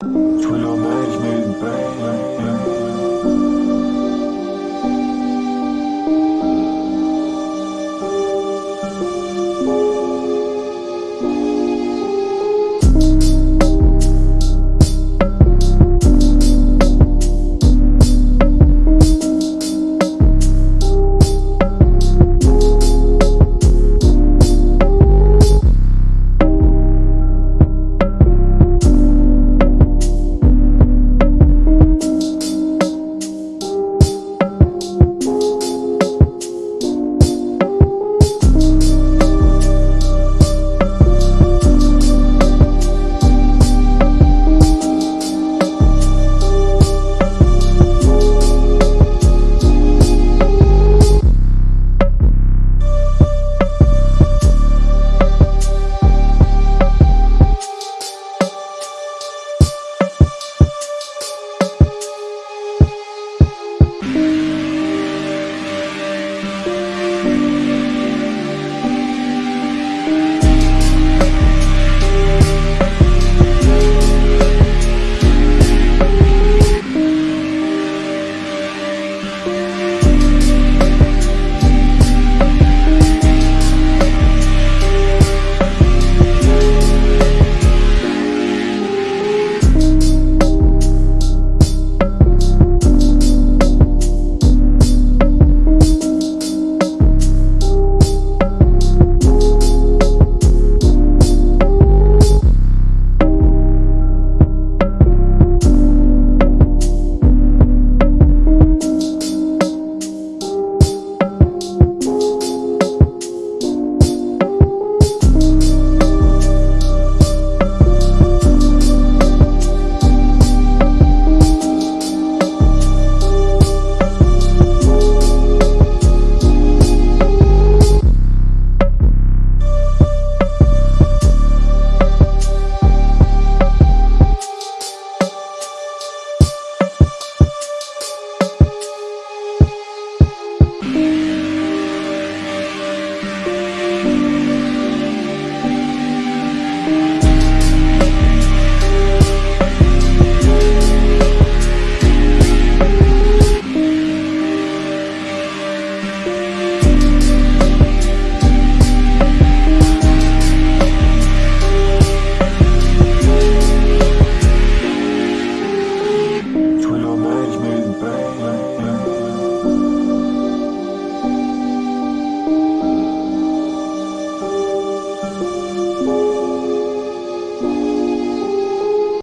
除了